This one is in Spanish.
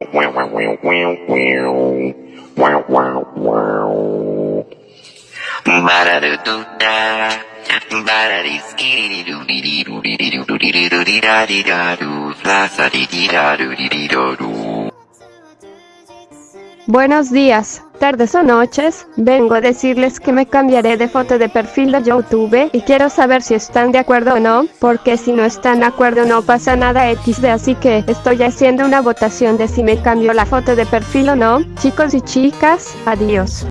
Wow, wow, wow, wow, wow. Wow, wow, wow. Ba-da-da-doo-da. Ba-da-dee-skee-dee-doo-dee-dee-doo-dee-dee-doo-dee-da-dee-da-doo. Fla-sa-dee-dee-da-doo-dee-dee-doo-doo. Buenos días, tardes o noches, vengo a decirles que me cambiaré de foto de perfil de YouTube y quiero saber si están de acuerdo o no, porque si no están de acuerdo no pasa nada XD así que estoy haciendo una votación de si me cambio la foto de perfil o no, chicos y chicas, adiós.